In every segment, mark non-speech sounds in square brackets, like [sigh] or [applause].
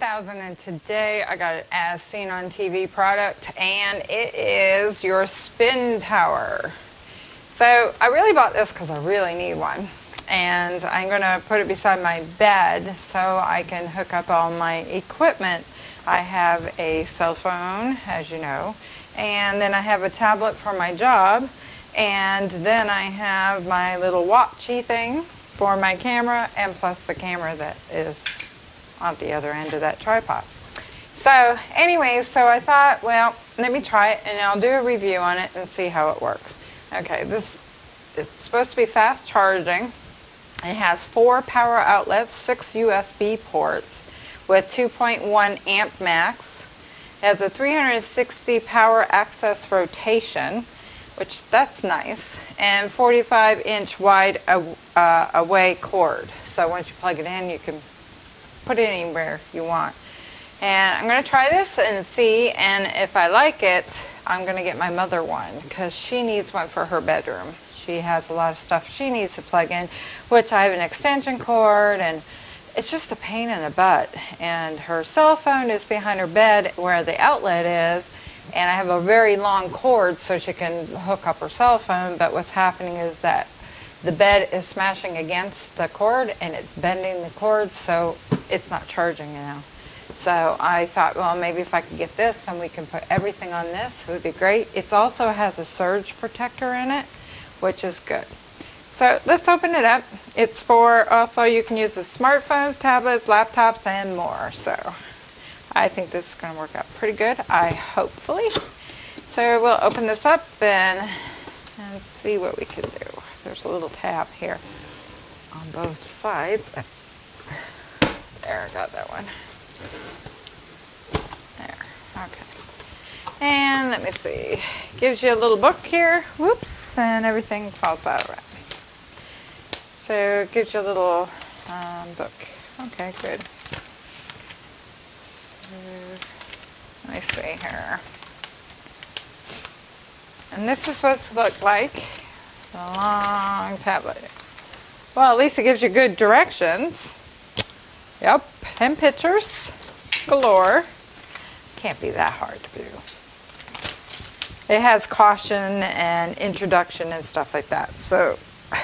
1000 and today I got an as seen on TV product and it is your spin power. So I really bought this because I really need one and I'm going to put it beside my bed so I can hook up all my equipment. I have a cell phone as you know and then I have a tablet for my job and then I have my little watchy thing for my camera and plus the camera that is on the other end of that tripod. So anyways, so I thought, well, let me try it and I'll do a review on it and see how it works. Okay, this it's supposed to be fast charging. It has four power outlets, six USB ports with 2.1 amp max. It has a 360 power access rotation, which that's nice, and 45 inch wide uh, away cord. So once you plug it in, you can put it anywhere you want. And I'm going to try this and see, and if I like it, I'm going to get my mother one because she needs one for her bedroom. She has a lot of stuff she needs to plug in, which I have an extension cord, and it's just a pain in the butt. And her cell phone is behind her bed where the outlet is, and I have a very long cord so she can hook up her cell phone, but what's happening is that the bed is smashing against the cord and it's bending the cord so it's not charging now. So I thought, well, maybe if I could get this and we can put everything on this, it would be great. It also has a surge protector in it, which is good. So let's open it up. It's for also you can use the smartphones, tablets, laptops, and more. So I think this is going to work out pretty good. I hopefully. So we'll open this up and, and see what we can do. There's a little tab here on both sides. There, I got that one. There, okay. And let me see, gives you a little book here, whoops, and everything falls out of it. So it gives you a little um, book. Okay, good. So, let me see here. And this is what it looks like a long tablet. Well, at least it gives you good directions. Yep, and pictures galore. Can't be that hard to do. It has caution and introduction and stuff like that. So [sighs]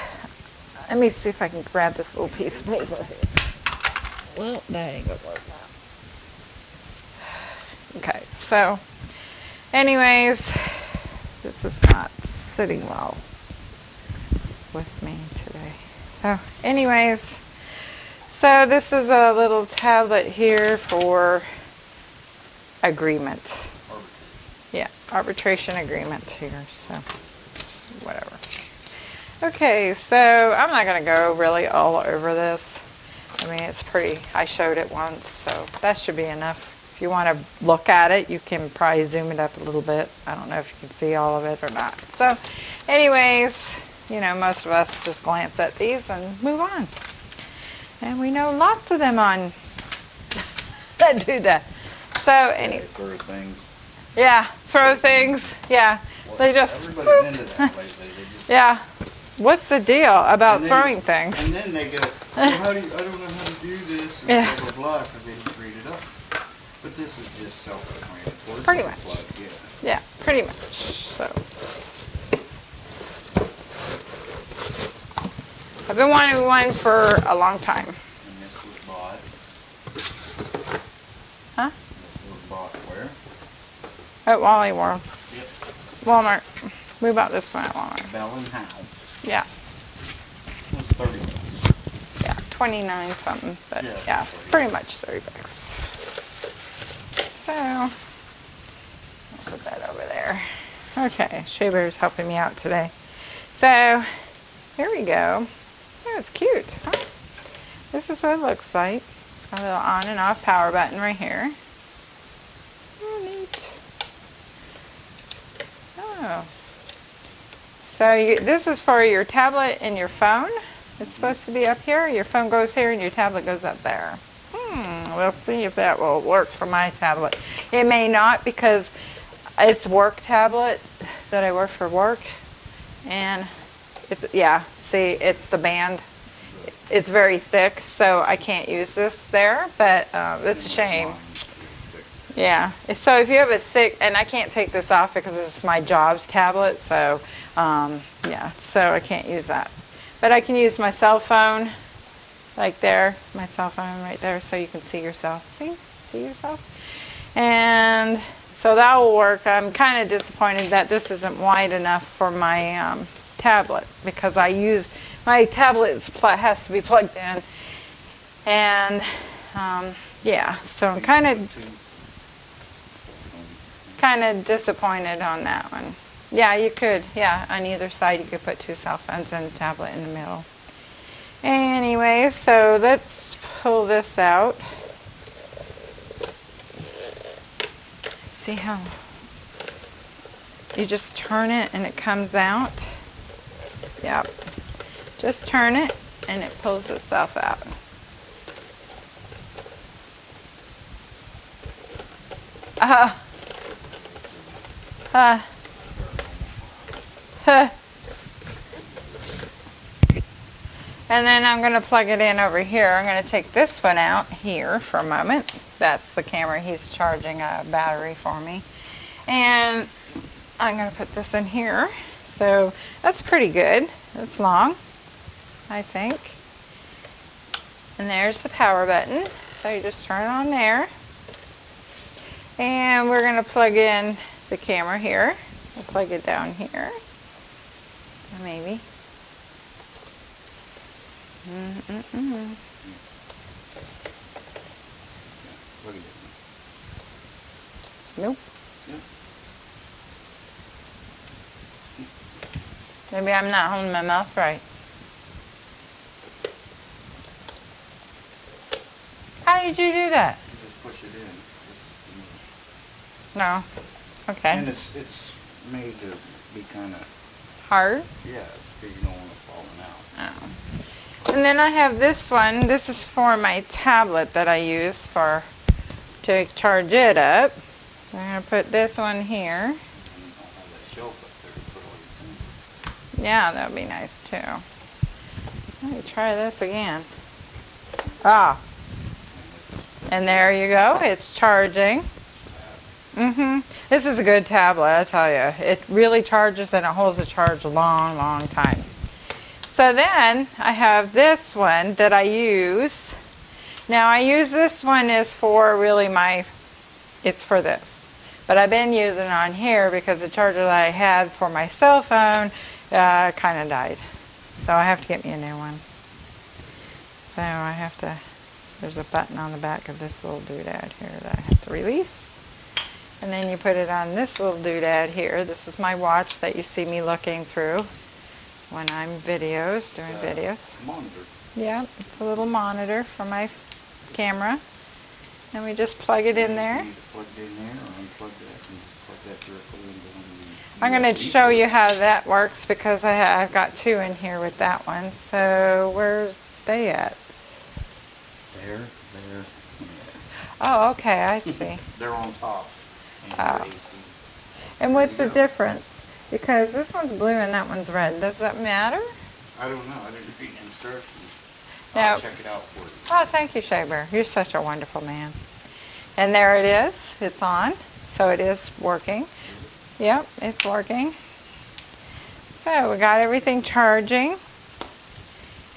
let me see if I can grab this little piece of paper here. Well, that ain't gonna work now. Okay, so anyways, this is not sitting well with me today. So anyways, so this is a little tablet here for agreement. Yeah, arbitration agreement here, so whatever. Okay, so I'm not going to go really all over this. I mean, it's pretty, I showed it once, so that should be enough. If you want to look at it, you can probably zoom it up a little bit. I don't know if you can see all of it or not. So anyways, you know, most of us just glance at these and move on. And we know lots of them on [laughs] that do that. So any throw things. Yeah, throw things. Yeah. Well, they just, everybody's into that lately. Just, [laughs] Yeah. What's the deal about then- throwing things? And then they go, well, how do you, I don't know how to do this, and Yeah. blah, blah, blah, because they just read it up. But this is just self-explanatory. Pretty much. like, yeah. Yeah, pretty much. So I've been wanting one for a long time. And this was bought, Huh? this was bought where? At Wally World. Yep. Walmart. We bought this one at Walmart. Bell and Howell. Yeah. It was thirty bucks. Yeah, 29 something, but Yeah, yeah, 30. pretty much 30 bucks. So, I'll put that over there. Okay, Shea Bear's helping me out today. So, here we go. Oh, it's cute? This is what it looks like. It's got a little on and off power button right here. Oh, neat. Oh. So you, this is for your tablet and your phone. It's supposed to be up here. Your phone goes here and your tablet goes up there. Hmm, we'll see if that will work for my tablet. It may not because it's work tablet that I work for work. And it's, yeah, see, it's the band. it's very thick, so I can't use this there, but uh, it's a shame. Mine's pretty thick. Yeah, so if you have it thick, and I can't take this off because it's my jobs tablet, so, um, yeah, so I can't use that. But I can use my cell phone, like there, my cell phone right there, so you can see yourself. See? See yourself? And so that will work. I'm kind of disappointed that this isn't wide enough for my um, tablet because I use, my tablet has to be plugged in. And, um, yeah, so I'm kind of kind of disappointed on that one. Yeah, you could. Yeah, on either side you could put two cell phones and a tablet in the middle. Anyway, so let's pull this out. See how you just turn it and it comes out. Yep. Just turn it and it pulls itself out. Uh, uh, huh. And then I'm going to plug it in over here. I'm going to take this one out here for a moment. That's the camera. He's charging a battery for me. And I'm going to put this in here. So that's pretty good. It's long, I think. And there's the power button. So you just turn it on there. And we're going to plug in the camera here. We'll plug it down here. Maybe. Look at it. Nope. Yeah. Maybe I'm not holding my mouth right. How did you do that? You just push it in. No. Okay. And it's, it's made to be kind of, Hard. yeah, so you don't want it falling out. Oh. And then I have this one. This is for my tablet that I use for to charge it up. I'm gonna put this one here. And you don't have that shelf up there to put all your things. Yeah, that would be nice too. Let me try this again. Ah. And there you go. It's charging. Mm-hmm. This is a good tablet, I tell you. It really charges and it holds the charge a long, long time. So then I have this one that I use. Now I use this one is for really my, it's for this. But I've been using it on here because the charger that I had for my cell phone uh, kind of died. So I have to get me a new one. So I have to, there's a button on the back of this little doodad here that I have to release. And then you put it on this little doodad here. This is my watch that you see me looking through when I'm videos, doing Uh, videos. Monitor. Yeah, it's a little monitor for my camera. And we just plug it in there. Plug it in there or unplug that and plug that directly into one of the. I'm going to show you how that works because I ha- I've got two in here with that one. So where's they at? There, there, Oh, okay, I [laughs] see. They're on top. And Oh. And what's the difference? Because this one's blue and that one's red. Does that matter? I don't know, I didn't read instructions. Now- I'll check it out for you. Oh, thank you, Shea You're such a wonderful man. And there it is. It's on. So it is working. Yep, it's working. So we got everything charging.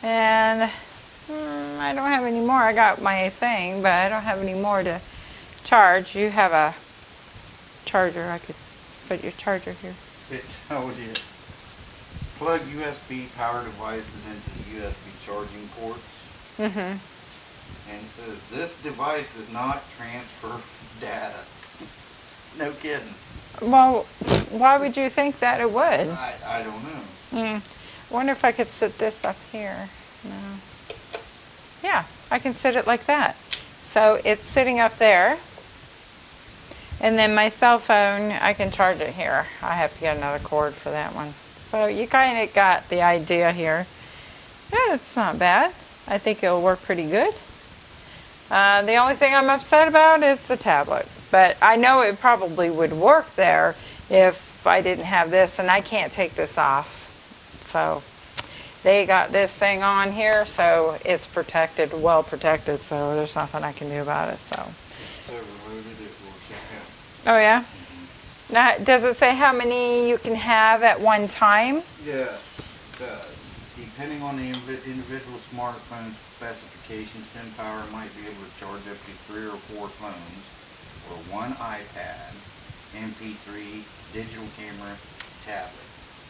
And hmm, I don't have any more. I got my thing, but I don't have any more to charge. You have a charger. I could put your charger here. It tells you, plug USB power devices into the USB charging ports. Mm-hmm. And it says, this device does not transfer data. No kidding. Well, why would you think that it would? I, I don't know. Hmm. Wonder if I could sit this up here. No. Yeah, I can sit it like that. So it's sitting up there. And then my cell phone, I can charge it here. I have to get another cord for that one. So you kind of got the idea here. Yeah, it's not bad. I think it'll work pretty good. Uh, the only thing I'm upset about is the tablet. But I know it probably would work there if I didn't have this, and I can't take this off. So they got this thing on here, so it's protected, well protected, so there's nothing I can do about it, so. If it's overloaded, it will shut down. Oh, yeah? Now, does it say how many you can have at one time? Yes, it does. Depending on the individual smartphone specifications, Spin Power might be able to charge up to three or four phones or one iPad, MP3, digital camera, tablet.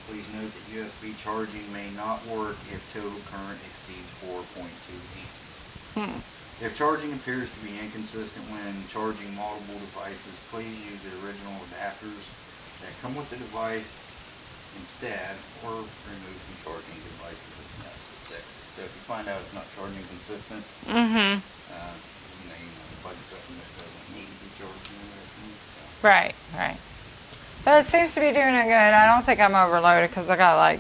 Please note that USB charging may not work if total current exceeds 4.2 amps. Hmm. If charging appears to be inconsistent when charging multiple devices, please use the original adapters that come with the device instead, or remove some charging devices if necessary. So if you find out it's not charging consistent, Mm-hmm. uh, you know, you know, plug something that doesn't need to be charging or anything, so. Right, right. But it seems to be doing it good. I don't think I'm overloaded because I got like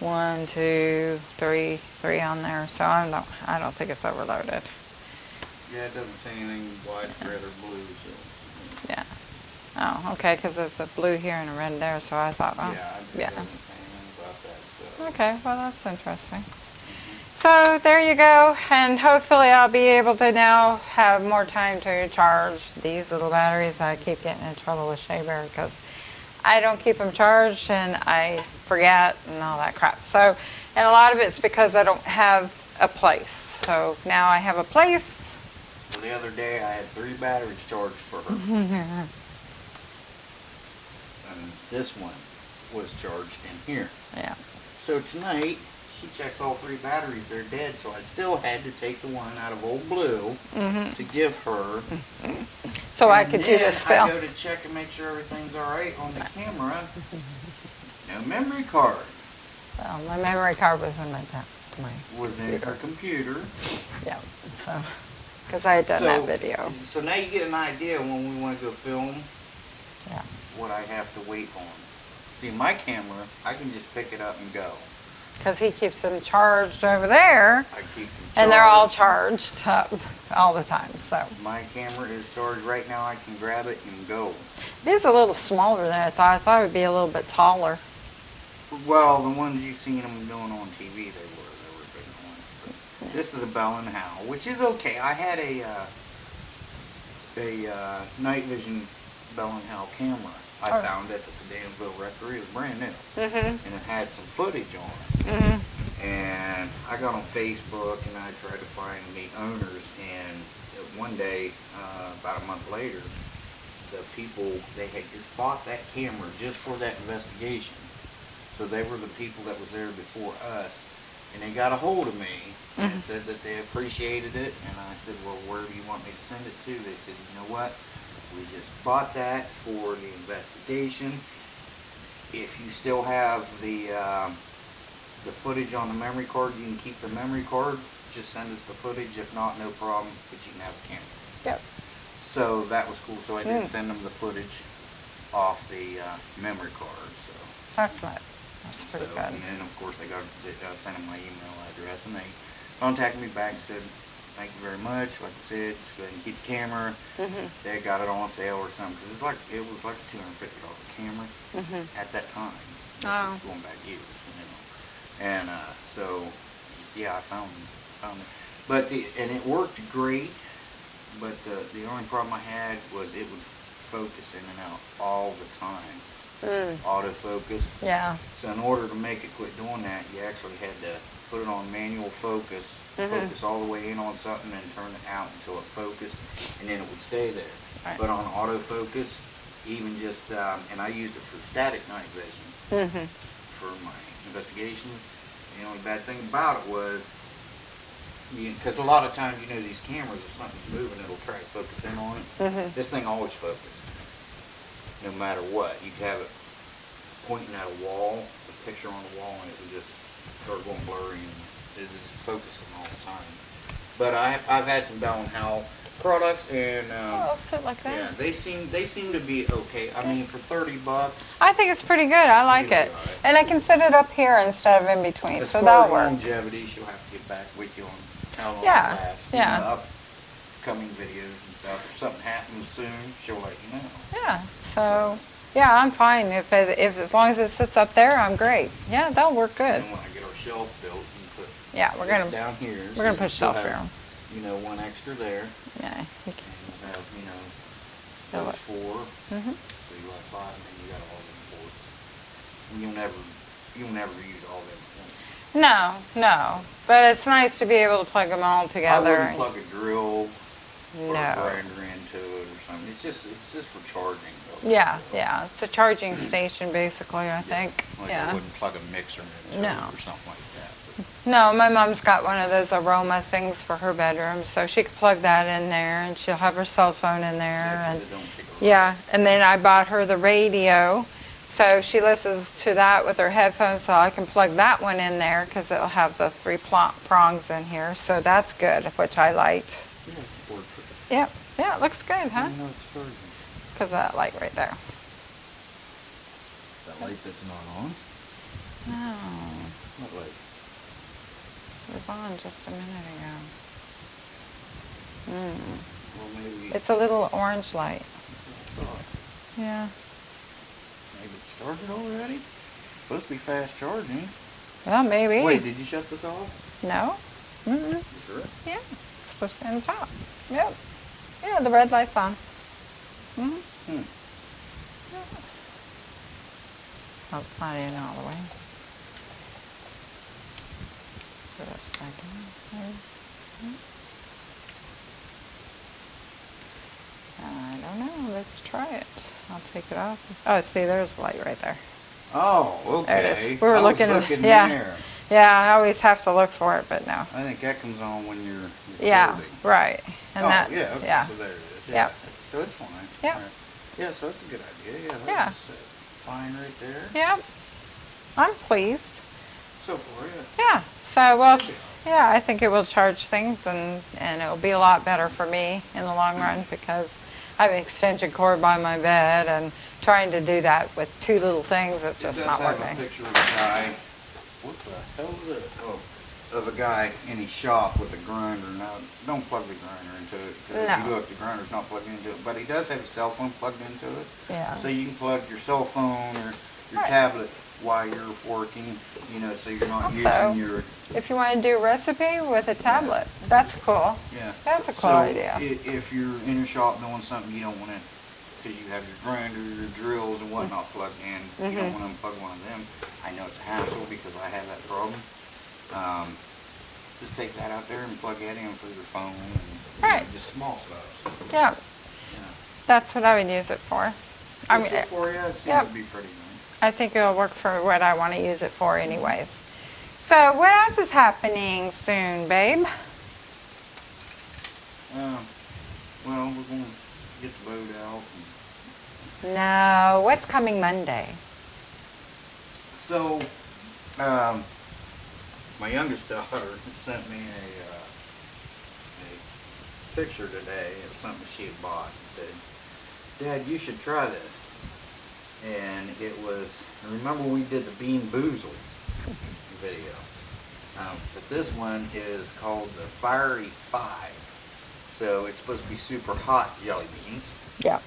one, two, three, three on there. So I don't, I don't think it's overloaded. Yeah, it doesn't say anything widespread or blue, so. Yeah. Oh, okay, because it's a blue here and a red there. So I thought, oh, Yeah, yeah. say anything about that, so. Okay, well that's interesting. So there you go, and hopefully I'll be able to now have more time to charge these little batteries. I keep getting in trouble with Shea Bear because I don't keep them charged and I forget and all that crap. So, and a lot of it's because I don't have a place. So now I have a place. The other day, I had three batteries charged for her. [laughs] And this one was charged in here. Yeah. So tonight, she checks all three batteries, they're dead, so I still had to take the one out of Old Blue hmm to give her. So I And could do this I film. go to check and make sure everything's alright on the camera. No memory card Well, my memory card was in my, my was in her computer. yeah. So, because I had done that video. So now you get an idea when we want to go film Yeah. what I have to wait on. See, my camera, I can just pick it up and go. Because he keeps them charged over there, I keep them and they're all charged. up all the time. So My camera is charged right now. I can grab it and go. it is a little smaller than I thought. I thought it would be a little bit taller. Well, the ones you've seen them doing on TV, they were they were bigger ones. But this is a Bell and Howell, which is okay. I had a uh, a uh, night vision Bell and Howell camera I Oh. found at the Sedamsville Rectory. It was brand new, Mm-hmm. and it had some footage on it. Mm-hmm. And I got on Facebook and I tried to find the owners. And one day, uh, about a month later, the people they had just bought that camera just for that investigation. So they were the people that was there before us, and they got a hold of me and Mhm. said that they appreciated it. And I said, well, where do you want me to send it to? They said, you know what? We just bought that for the investigation. If you still have the um, the footage on the memory card, you can keep the memory card. Just send us the footage. If not, no problem. But you can have a camera. Yep. So that was cool. So I did Mm. send them the footage off the uh, memory card. So, That's not. That's so pretty and then of course they got I sent them my email address and they contacted me back and said, "Thank you very much. Like I said, just go ahead and keep the camera." Mm-hmm. They got it on sale or something because it's like it was like a two hundred fifty dollar camera Mm-hmm. at that time. This Oh. is going back years, you know. And uh, so, yeah, I found found it. But the, and it worked great. But the the only problem I had was it would focus in and out all the time, Mm. autofocus. Yeah. So in order to make it quit doing that, you actually had to put it on manual focus, Mhm. focus all the way in on something, and turn it out until it focused, and then it would stay there. Right. But on autofocus, even just, um, and I used it for static night vision Mm-hmm. for my investigations. The only bad thing about it was, because a lot of times, you know, these cameras, if something's moving, it'll try to focus in on it. Mm-hmm. This thing always focused, no matter what. You'd have it pointing at a wall, a picture on the wall, and it would just start going blurry, and it was focusing all the time. But I, I've had some and Howell products, and Oh, um, sit like that. yeah, they seem they seem to be okay. I mean, for thirty bucks. I think it's pretty good. I like it. right. And I can set it up here instead of in between, As so that'll work. longevity, she'll have to get back with you on how long Yeah, it lasts. yeah. Know, upcoming videos and stuff. If something happens soon, she'll let you know. Yeah. So, yeah, I'm fine. If, it, if as long as it sits up there, I'm great. Yeah, that'll work good. And when I get our shelf built, you can put Yeah, we're gonna, down here. we're gonna you put shelf have, here. You know, one extra there, Yeah. and you'll have, you know, it. four, Mhm. so you have five, and then you got all them ports. And You'll never, you'll never use all them. No, no, but it's nice to be able to plug them all together. I wouldn't plug a drill or a grinder into it something, it's just, it's just for charging though. Yeah, yeah, it's a charging station basically, I think, Like I wouldn't plug a mixer into No. it or something like that. but- No, my mom's got one of those aroma things for her bedroom, so she could plug that in there and she'll have her cell phone in there Yeah, and, it don't take a- yeah, and then I bought her the radio. So she listens to that with her headphones, so I can plug that one in there because it'll have the three prongs in here, so that's good, which I liked. Yeah, it's worth it. Yep, yeah, it looks good, huh? Know it's charging. Because of that light right there. That light that's not on? No, What light? it was on just a minute ago. Mm. Well, maybe. It's a little orange light. Yeah. Maybe it's charging already? Supposed to be fast charging. Well, maybe. Wait, did you shut this off? No? Mm-mm. You sure? Yeah. It's supposed to be on the top. Yep. Yeah, the red light's on. Mm-hmm. Hmm. Oh, it's not in all the way. Put it upside down. There. I don't know. Let's try it. I'll take it off. Oh, see, there's light right there. Oh, There it okay. We were I was looking- looking yeah. there. Yeah, I always have to look for it, but no. I think that comes on when you're recording. Yeah, right. And oh, that, yeah, okay, yeah. so there it is. Yep. Yeah. So it's fine. Yep. All right. Yeah, so that's a good idea. Yeah, Yeah. that's set uh, fine right there. Yep. I'm pleased. So far, yeah. Yeah. So, well, yeah, I think it will charge things and, and it'll be a lot better for me in the long run because I have an extension cord by my bed and trying to do that with two little things, it's It just does not have working. What the hell is it? Oh, of a guy in his shop with a grinder. Now, don't plug the grinder into it. 'cause If No. you look, the grinder's not plugged into it. But he does have a cell phone plugged into it. Yeah. So you can plug your cell phone or your Right. tablet while you're working, you know, so you're not Also- using your, If you want to do a recipe with a tablet, that's cool. yeah. That's a cool So idea. if you're in your shop doing something you don't want to, because you have your grinder, your drills and whatnot plugged in, you don't Mhm. want to unplug one of them. I know it's a hassle because I have that problem. Um, just take that out there and plug that in for your phone and you know, just small stuff. Yeah, Yeah. that's what I would use it for. I mean, Good for you, it seems yep. to be pretty nice. I think it'll work for what I want to use it for anyways. So what else is happening soon, babe? Um, well, we're going to get the boat out. and- No, what's coming Monday? So, um, my youngest daughter [laughs] sent me a, uh, a picture today of something she had bought and said, Dad, you should try this. And it was, remember we did the Bean Boozled [laughs] video. Um, but this one is called the Fiery Five. So it's supposed to be super hot jelly beans. Yeah.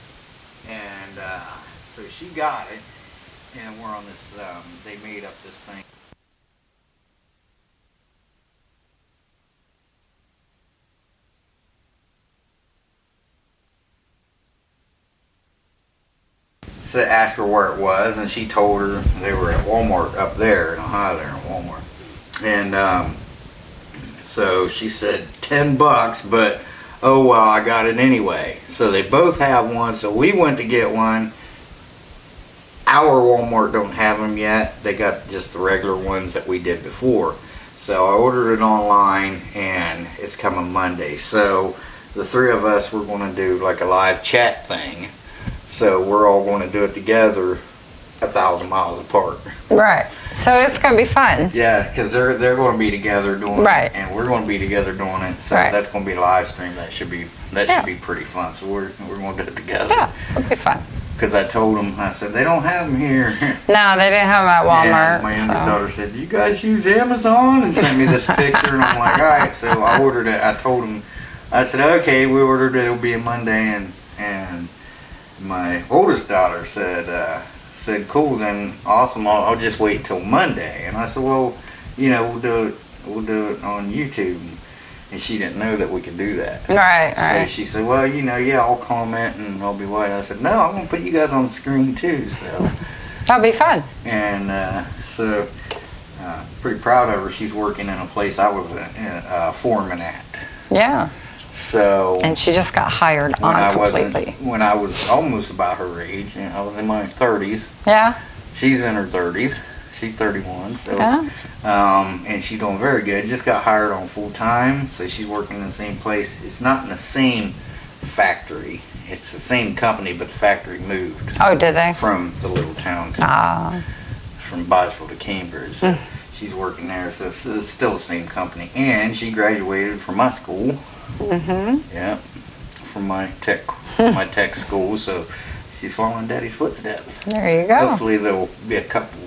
And uh, so she got it, and we're on this. Um, they made up this thing. So asked her where it was, and she told her they were at Walmart up there in Ohio, there in Walmart. And um, so she said ten bucks, but oh well, I got it anyway. So they both have one. So we went to get one. Our Walmart don't have them yet. They got just the regular ones that we did before. So I ordered it online and it's coming Monday. So the three of us we're going to do like a live chat thing. So we're all going to do it together a thousand miles apart. Right. So it's going to be fun. Yeah, because they're they're going to be together doing Right. it, and we're going to be together doing it. So Right. that's going to be a live stream. That should be that Yeah. should be pretty fun. So we're we're going to do it together. Yeah, it'll be fun. Because I told them, I said they don't have them here. [laughs] No, they didn't have them at Walmart. And my youngest so- daughter said, "You guys use Amazon?" and sent me this picture, and I'm like, "All right." So I ordered it. I told them, I said, "Okay, we ordered it. It'll be a Monday." And and my oldest daughter said, uh, "said Cool, then awesome. I'll, I'll just wait till Monday." And I said, "Well, you know, we'll do it, we'll do it on YouTube. And she didn't know that we could do that. Right, So right. she said, well, you know, yeah, I'll comment and I'll be white. I said, no, I'm going to put you guys on the screen too. So, [laughs] That'll be fun. and uh, so, uh, pretty proud of her. She's working in a place I was a, a foreman at. Yeah. So, And she just got hired I on wasn't, completely. when I was almost about her age, and I was in my 30s, Yeah. she's in her 30s. She's 31, so Yeah. um, and she's doing very good. Just got hired on full time, so she's working in the same place. It's not in the same factory. It's the same company, but the factory moved Oh, did they? from the little town to, Ah. from Boswell to Cambridge. So she's working there, so it's, it's still the same company. And she graduated from my school. Mm-hmm. Yeah, from my tech my tech school. So she's following Daddy's footsteps. There you go. Hopefully there'll be a couple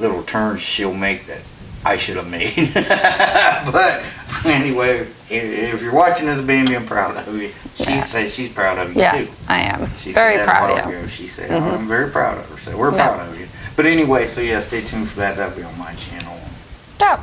little turns she'll make that I should have made. [laughs] but anyway, if you're watching this, baby, I'm proud of you. She Yeah. says she's proud of you Yeah, too. I am. She Very said proud of you. Ago. She said, I'm very proud of her. So we're Yeah. proud of you. But anyway, so yeah, stay tuned for that. That'll be on my channel. Yeah.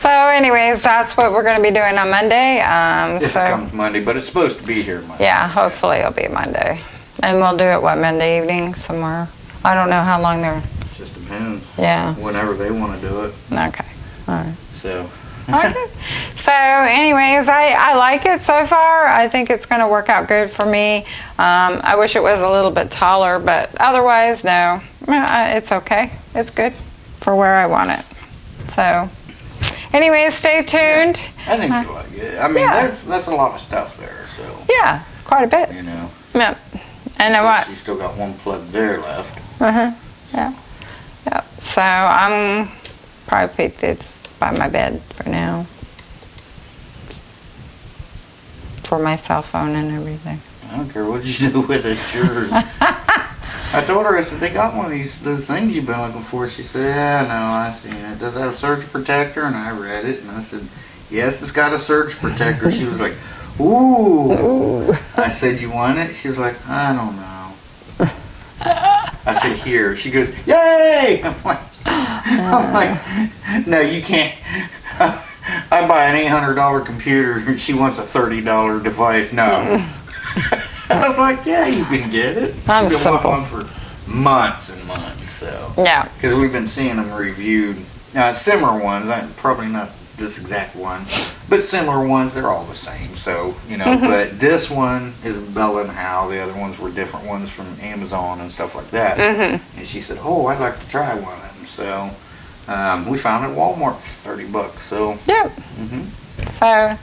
So, anyways, that's what we're going to be doing on Monday. Um, If so, it comes Monday, but it's supposed to be here Monday. yeah, hopefully it'll be Monday. And we'll do it, what, Monday evening somewhere? I don't know how long they're, It just depends. yeah, Whenever they want to do it. okay. All right. So. [laughs] Okay. So, anyways, I, I like it so far. I think it's going to work out good for me. Um, I wish it was a little bit taller, but otherwise, no. Uh, It's okay. It's good for where I want it. So, anyways, stay tuned. I think you like it. I mean, Yeah. that's that's a lot of stuff there. So Yeah, quite a bit. you know, Yep. And then what? she's still got one plug there left. Uh-huh. Yeah. Yep. So I'm probably put this by my bed for now. For my cell phone and everything. I don't care what you do with it. It's yours. [laughs] I told her, I said, they got one of these those things you've been looking for. She said, yeah, no, I seen it. Does it have a surge protector? And I read it, and I said, yes, it's got a surge protector. She was like, ooh. Ooh. I said, you want it? She was like, I don't know. I said, here. She goes, yay! [laughs] I'm like, I'm uh. like no, you can't. [laughs] I buy an $800 computer and she wants a $30 device. No. [laughs] [laughs] I was like, yeah, you can get it. I'm She's been simple. for months and months, so. Yeah. Because we've been seeing them reviewed. Uh, similar ones, probably not this exact one, but similar ones, they're all the same. So, you know, Mm-hmm. but this one is Bell and Howell. The other ones were different ones from Amazon and stuff like that. Mm-hmm. And she said, oh, I'd like to try one of them. So, um, we found it at Walmart for 30 bucks. So, Yep. mhm. So,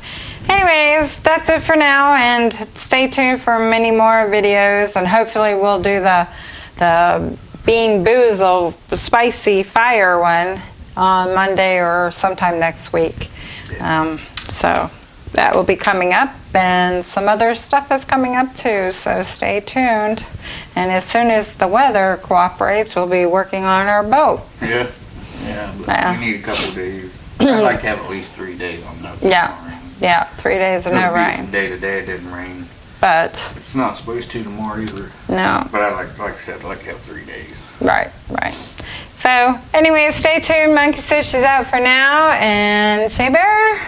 anyways, that's it for now, and stay tuned for many more videos, and hopefully we'll do the the Bean Boozle spicy fire one on Monday or sometime next week. Um, so that will be coming up, and some other stuff is coming up too. So stay tuned, and as soon as the weather cooperates, we'll be working on our boat. yeah. Yeah, Yeah. we need a couple days. I'd like [clears throat] to have at least three days on no Yeah. Yeah, three days of no rain, Day to day, it didn't rain. but It's not supposed to tomorrow either. no. But I like, like I said, I'd like to have three days. Right, right. So, anyways, stay tuned. Monkey Stitch is out for now, and Shea Bear.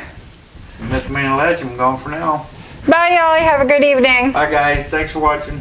Mr. Man Legend, gone for now. Bye, y'all. Have a good evening. Bye, guys. Thanks for watching.